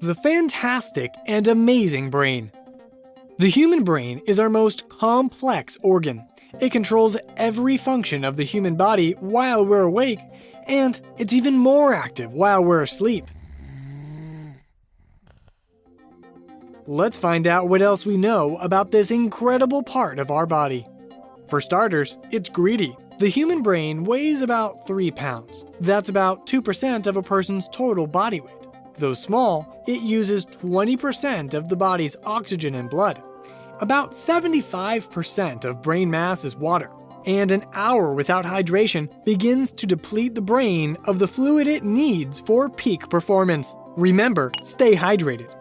The fantastic and amazing brain. The human brain is our most complex organ. It controls every function of the human body while we're awake, and it's even more active while we're asleep. Let's find out what else we know about this incredible part of our body. For starters, it's greedy. The human brain weighs about 3 pounds. That's about 2% of a person's total body weight. Though small, it uses 20% of the body's oxygen and blood. About 75% of brain mass is water, and an hour without hydration begins to deplete the brain of the fluid it needs for peak performance. Remember, stay hydrated.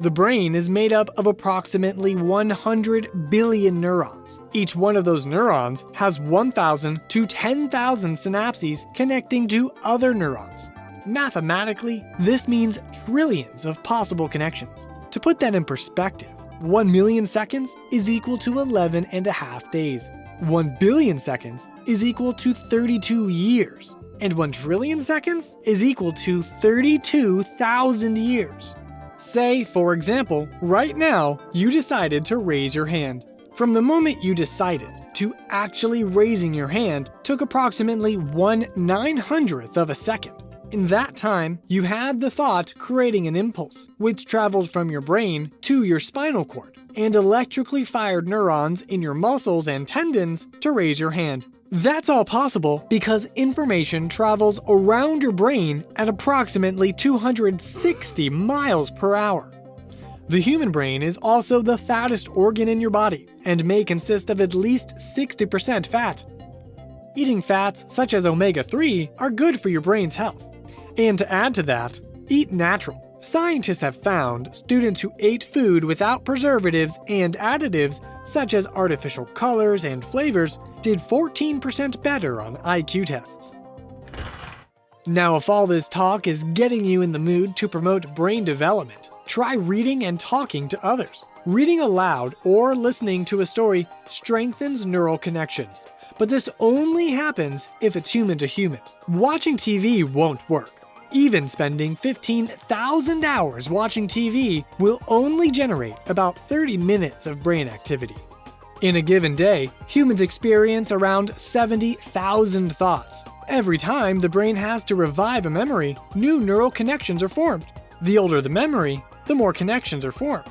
The brain is made up of approximately 100 billion neurons. Each one of those neurons has 1,000 to 10,000 synapses connecting to other neurons. Mathematically, this means trillions of possible connections. To put that in perspective, 1 million seconds is equal to 11 and a half days. 1 billion seconds is equal to 32 years. And 1 trillion seconds is equal to 32,000 years. Say, for example, right now, you decided to raise your hand. From the moment you decided to actually raising your hand took approximately 1 900th of a second. In that time, you had the thought creating an impulse, which traveled from your brain to your spinal cord, and electrically fired neurons in your muscles and tendons to raise your hand. That's all possible because information travels around your brain at approximately 260 miles per hour. The human brain is also the fattest organ in your body and may consist of at least 60% fat. Eating fats such as omega-3 are good for your brain's health. And to add to that, eat natural. Scientists have found students who ate food without preservatives and additives, such as artificial colors and flavors, did 14% better on IQ tests. Now if all this talk is getting you in the mood to promote brain development, try reading and talking to others. Reading aloud or listening to a story strengthens neural connections, but this only happens if it's human to human. Watching TV won't work. Even spending 15,000 hours watching TV will only generate about 30 minutes of brain activity. In a given day, humans experience around 70,000 thoughts. Every time the brain has to revive a memory, new neural connections are formed. The older the memory, the more connections are formed.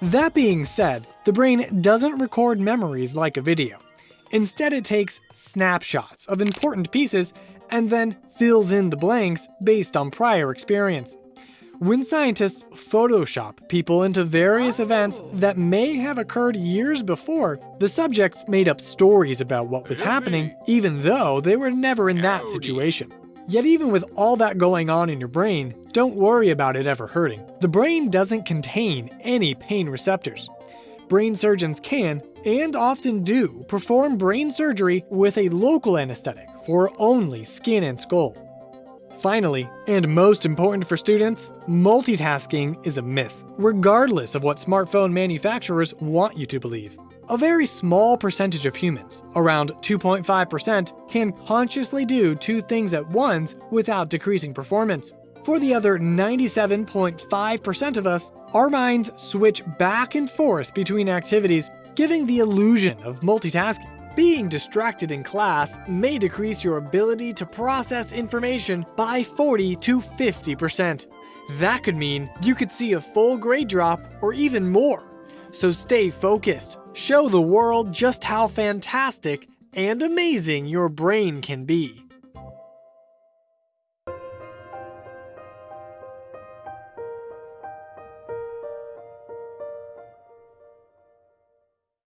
That being said, the brain doesn't record memories like a video. Instead it takes snapshots of important pieces and then fills in the blanks based on prior experience. When scientists Photoshop people into various events that may have occurred years before, the subjects made up stories about what was happening, even though they were never in that situation. Yet even with all that going on in your brain, don't worry about it ever hurting. The brain doesn't contain any pain receptors. Brain surgeons can, and often do, perform brain surgery with a local anesthetic for only skin and skull. Finally, and most important for students, multitasking is a myth, regardless of what smartphone manufacturers want you to believe. A very small percentage of humans, around 2.5%, can consciously do two things at once without decreasing performance. For the other 97.5% of us, our minds switch back and forth between activities, giving the illusion of multitasking. Being distracted in class may decrease your ability to process information by 40 to 50%. That could mean you could see a full grade drop or even more. So stay focused. Show the world just how fantastic and amazing your brain can be.